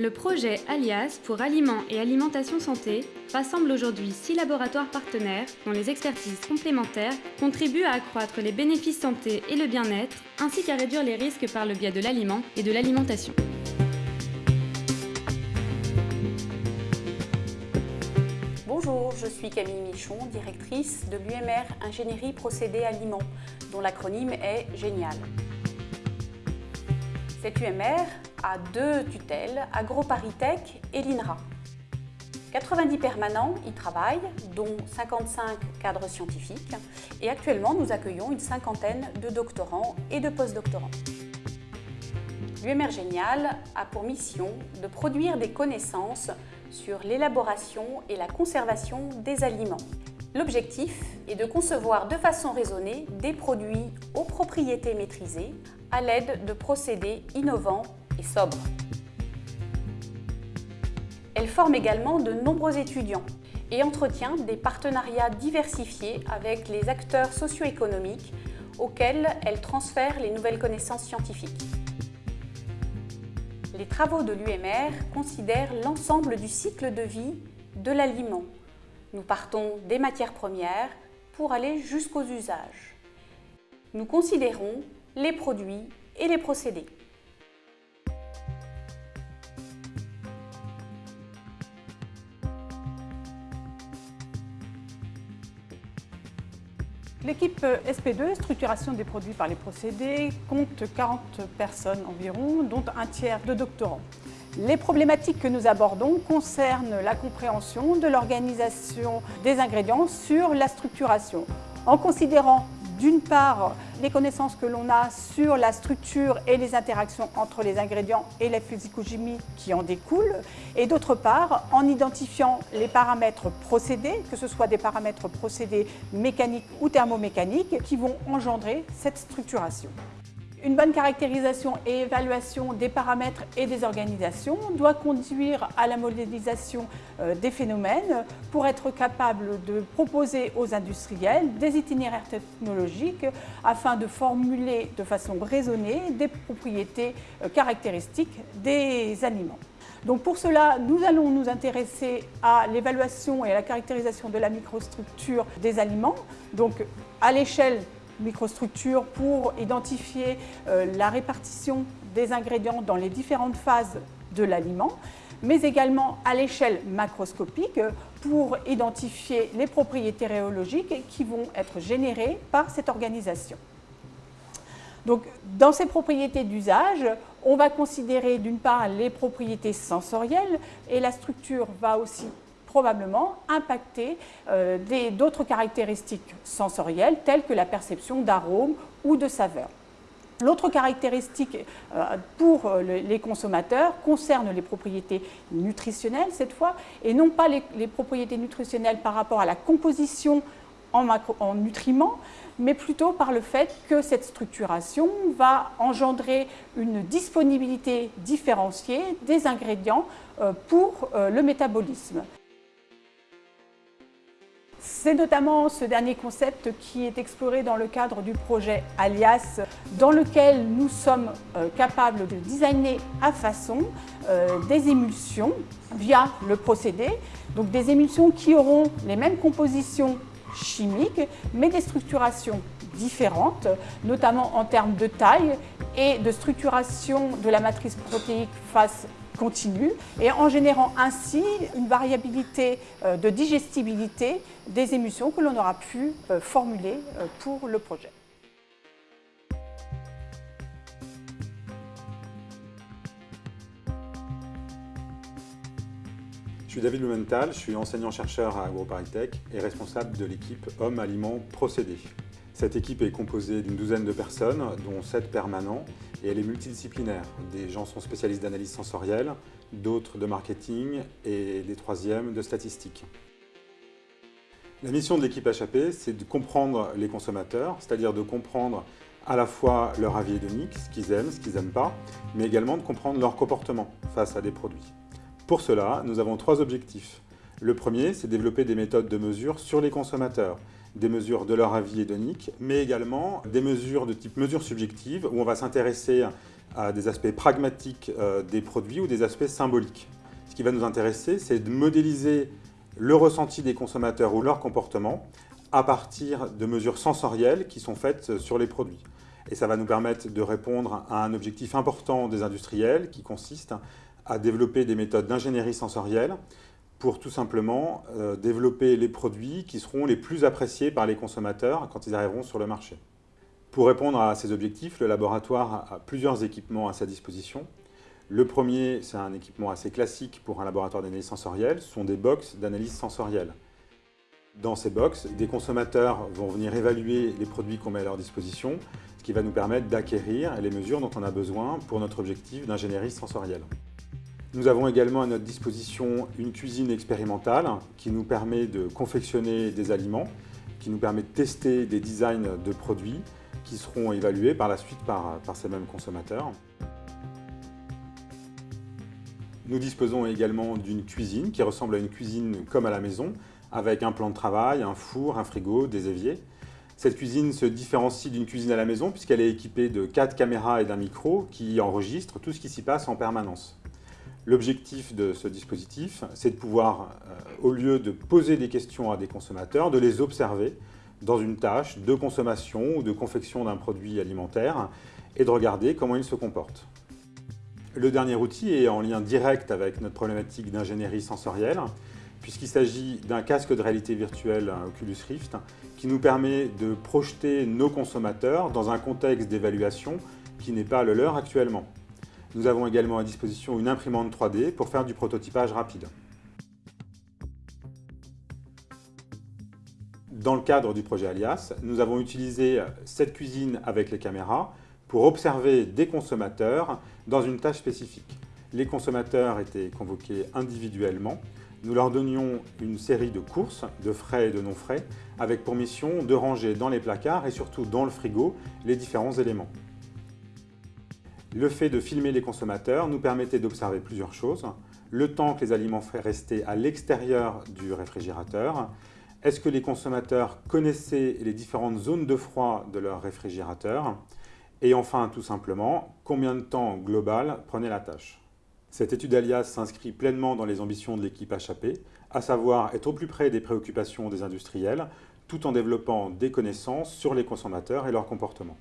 Le projet Alias pour Aliments et Alimentation Santé rassemble aujourd'hui six laboratoires partenaires dont les expertises complémentaires contribuent à accroître les bénéfices santé et le bien-être, ainsi qu'à réduire les risques par le biais de l'aliment et de l'alimentation. Bonjour, je suis Camille Michon, directrice de l'UMR Ingénierie Procédés Aliments, dont l'acronyme est GÉNIAL. Cette UMR a deux tutelles, AgroParisTech et l'INRA. 90 permanents y travaillent, dont 55 cadres scientifiques, et actuellement nous accueillons une cinquantaine de doctorants et de postdoctorants. L'UMR Génial a pour mission de produire des connaissances sur l'élaboration et la conservation des aliments. L'objectif est de concevoir de façon raisonnée des produits aux propriétés maîtrisées à l'aide de procédés innovants et sobres. Elle forme également de nombreux étudiants et entretient des partenariats diversifiés avec les acteurs socio-économiques auxquels elle transfère les nouvelles connaissances scientifiques. Les travaux de l'UMR considèrent l'ensemble du cycle de vie de l'aliment. Nous partons des matières premières pour aller jusqu'aux usages. Nous considérons les produits et les procédés. L'équipe SP2, structuration des produits par les procédés, compte 40 personnes environ, dont un tiers de doctorants. Les problématiques que nous abordons concernent la compréhension de l'organisation des ingrédients sur la structuration, en considérant d'une part, les connaissances que l'on a sur la structure et les interactions entre les ingrédients et la physicochimie qui en découlent, et d'autre part, en identifiant les paramètres procédés, que ce soit des paramètres procédés mécaniques ou thermomécaniques, qui vont engendrer cette structuration. Une bonne caractérisation et évaluation des paramètres et des organisations doit conduire à la modélisation euh, des phénomènes pour être capable de proposer aux industriels des itinéraires technologiques afin de formuler de façon raisonnée des propriétés euh, caractéristiques des aliments. Donc pour cela, nous allons nous intéresser à l'évaluation et à la caractérisation de la microstructure des aliments, donc à l'échelle microstructure pour identifier euh, la répartition des ingrédients dans les différentes phases de l'aliment, mais également à l'échelle macroscopique pour identifier les propriétés rhéologiques qui vont être générées par cette organisation. Donc, dans ces propriétés d'usage, on va considérer d'une part les propriétés sensorielles et la structure va aussi probablement impacter euh, d'autres caractéristiques sensorielles telles que la perception d'arômes ou de saveurs. L'autre caractéristique euh, pour euh, les consommateurs concerne les propriétés nutritionnelles cette fois, et non pas les, propriétés nutritionnelles par rapport à la composition en, en, nutriments, mais plutôt par le fait que cette structuration va engendrer une disponibilité différenciée des ingrédients pour le métabolisme. C'est notamment ce dernier concept qui est exploré dans le cadre du projet Alias, dans lequel nous sommes euh, capables de designer à façon euh, des émulsions via le procédé, donc des émulsions qui auront les mêmes compositions chimiques, mais des structurations différentes, notamment en termes de taille et de structuration de la matrice protéique face continue et en générant ainsi une variabilité euh, de digestibilité des émulsions que l'on aura pu euh, formuler euh, pour le projet. Je suis David Lumenthal, je suis enseignant-chercheur à AgroParisTech et responsable de l'équipe Hommes Aliments Procédés. Cette équipe est composée d'une douzaine de personnes, dont sept permanents, et elle est multidisciplinaire. Des gens sont spécialistes d'analyse sensorielle, d'autres de marketing et des troisièmes de statistiques. La mission de l'équipe HAP, c'est de comprendre les consommateurs, c'est-à-dire de comprendre à la fois leur avis hédonique, ce qu'ils aiment, ce qu'ils n'aiment pas, mais également de comprendre leur comportement face à des produits. Pour cela, nous avons trois objectifs. Le premier, c'est développer des méthodes de mesure sur les consommateurs, des mesures de leur avis hédonique, mais également des mesures de type mesure subjective, où on va s'intéresser à des aspects pragmatiques euh, des produits ou des aspects symboliques. Ce qui va nous intéresser, c'est de modéliser le ressenti des consommateurs ou leur comportement à partir de mesures sensorielles qui sont faites sur les produits. Et ça va nous permettre de répondre à un objectif important des industriels qui consiste à développer des méthodes d'ingénierie sensorielle pour tout simplement euh, développer les produits qui seront les plus appréciés par les consommateurs quand ils arriveront sur le marché. Pour répondre à ces objectifs, le laboratoire a plusieurs équipements à sa disposition. Le premier, c'est un équipement assez classique pour un laboratoire d'analyse sensorielle, ce sont des box d'analyse sensorielle. Dans ces box, des consommateurs vont venir évaluer les produits qu'on met à leur disposition, ce qui va nous permettre d'acquérir les mesures dont on a besoin pour notre objectif d'ingénierie sensorielle. Nous avons également à notre disposition une cuisine expérimentale qui nous permet de confectionner des aliments, qui nous permet de tester des designs de produits qui seront évalués par la suite par, ces mêmes consommateurs. Nous disposons également d'une cuisine qui ressemble à une cuisine comme à la maison, avec un plan de travail, un four, un frigo, des éviers. Cette cuisine se différencie d'une cuisine à la maison puisqu'elle est équipée de quatre caméras et d'un micro qui enregistrent tout ce qui s'y passe en permanence. L'objectif de ce dispositif, c'est de pouvoir, euh, au lieu de poser des questions à des consommateurs, de les observer dans une tâche de consommation ou de confection d'un produit alimentaire et de regarder comment ils se comportent. Le dernier outil est en lien direct avec notre problématique d'ingénierie sensorielle, puisqu'il s'agit d'un casque de réalité virtuelle Oculus Rift qui nous permet de projeter nos consommateurs dans un contexte d'évaluation qui n'est pas le leur actuellement. Nous avons également à disposition une imprimante 3D pour faire du prototypage rapide. Dans le cadre du projet Alias, nous avons utilisé cette cuisine avec les caméras pour observer des consommateurs dans une tâche spécifique. Les consommateurs étaient convoqués individuellement. Nous leur donnions une série de courses, de frais et de non-frais, avec pour mission de ranger dans les placards et surtout dans le frigo les différents éléments. Le fait de filmer les consommateurs nous permettait d'observer plusieurs choses. Le temps que les aliments rester à l'extérieur du réfrigérateur. Est-ce que les consommateurs connaissaient les différentes zones de froid de leur réfrigérateur? Et enfin, tout simplement, combien de temps global prenait la tâche? Cette étude Alias s'inscrit pleinement dans les ambitions de l'équipe HAP, à savoir être au plus près des préoccupations des industriels, tout en développant des connaissances sur les consommateurs et leur comportement.